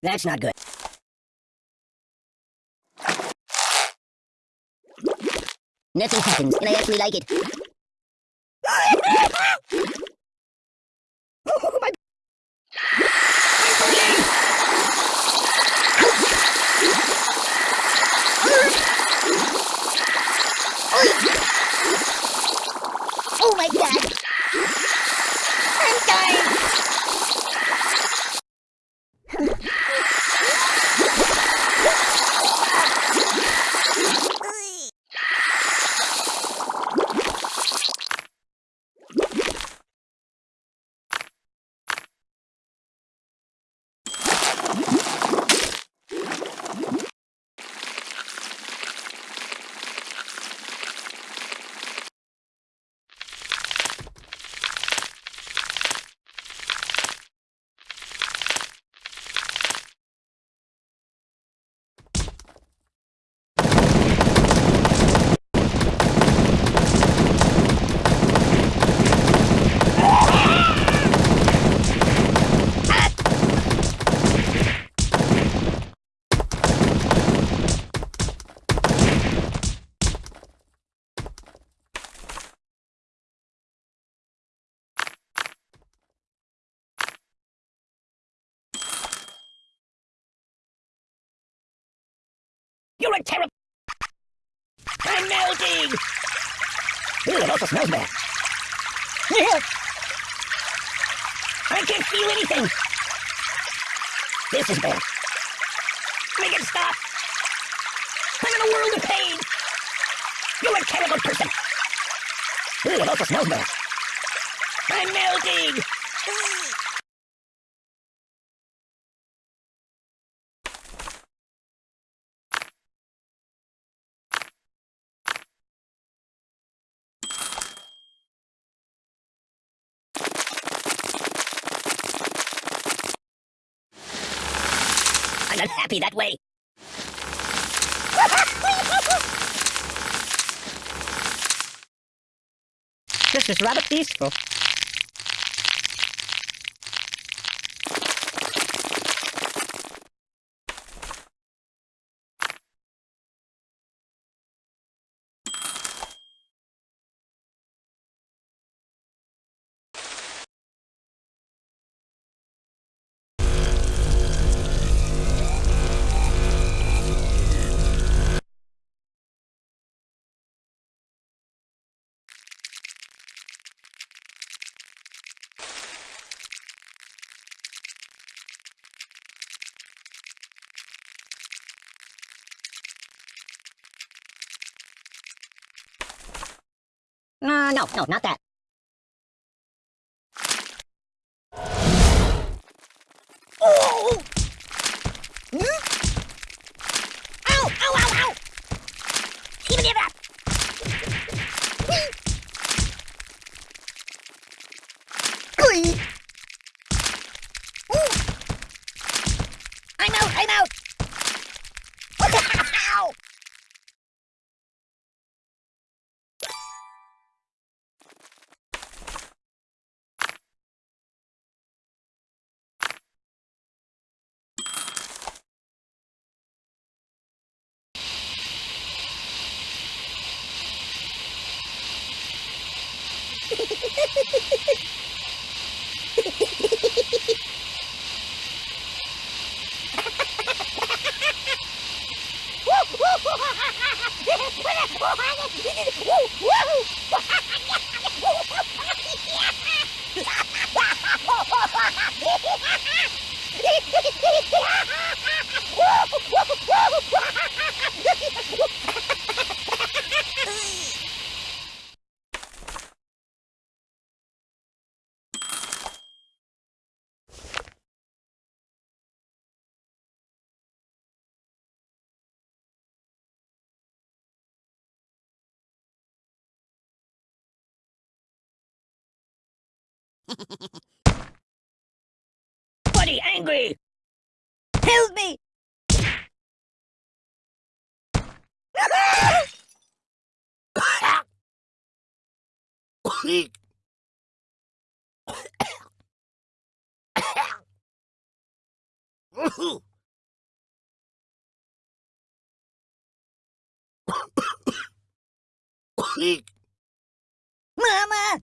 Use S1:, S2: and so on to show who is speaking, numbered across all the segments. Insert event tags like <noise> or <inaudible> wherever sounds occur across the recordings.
S1: That's not good. Nothing happens, and I actually like it. oh, my... Oh my god! I'm dying! You're a terrible... I'm melting! Ooh, it also smells bad. I can't feel anything! This is bad. Make it stop! I'm in a world of pain! You're a terrible person! Ooh, it also smells bad. I'm melting! I'm not happy that way. <laughs> this is rather peaceful. No, no, not that. Ha ha ha! Buddy angry! Help me!
S2: Mama!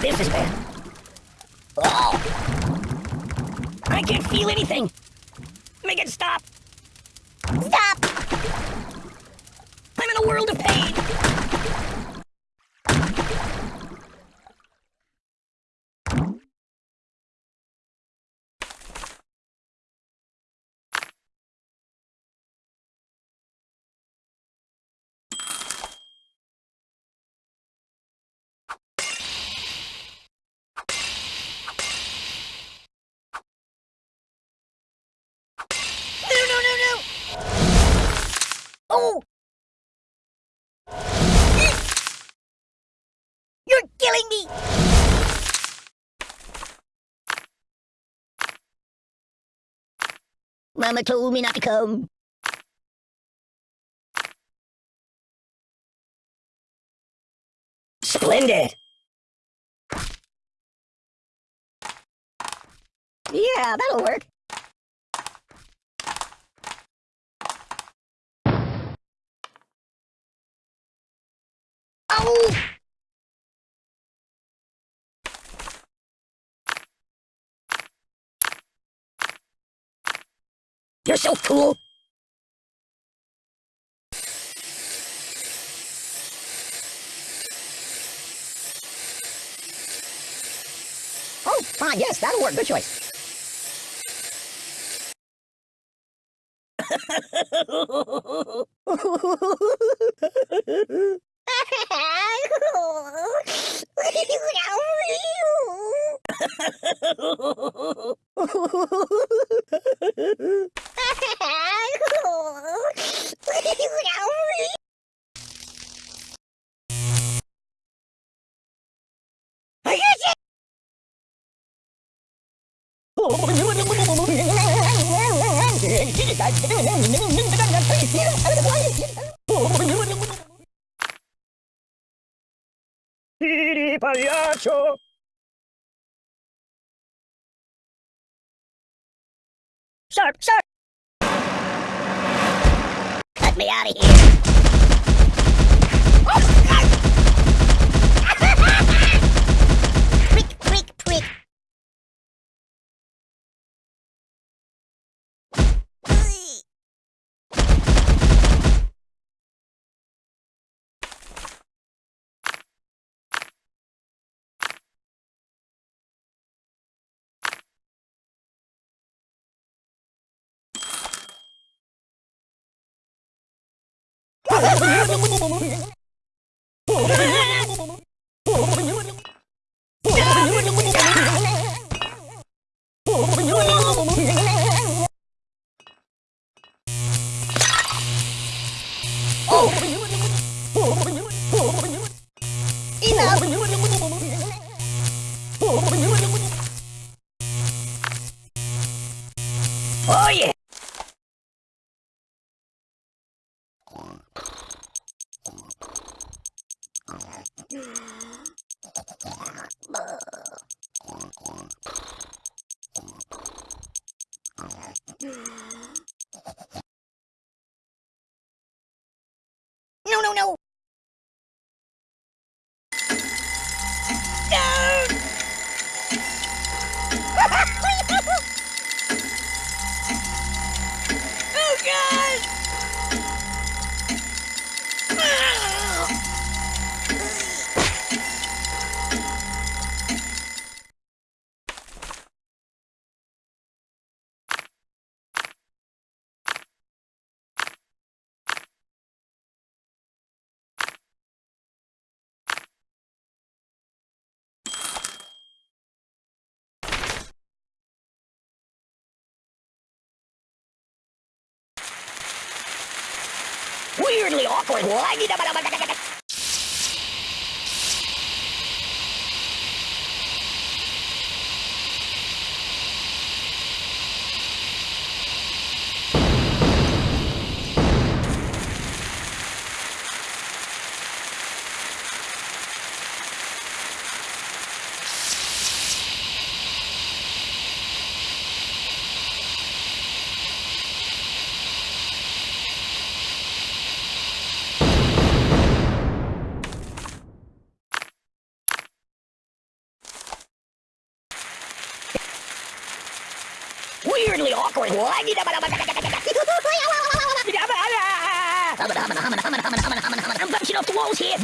S2: This is bad. Oh! I can't feel anything. Make it stop. Stop! I'm in a world of pain. Oh! You're killing me! Mama told me not to come. Splendid! Yeah, that'll work. You're so cool. Oh, fine, yes, that'll work. Good choice. <laughs> <laughs> pagliaccio! Sharp, sharp! Cut me out of here! Oh oh, るよ。これ、怖いに
S1: だまだまだ。I'm bouncing off the walls here.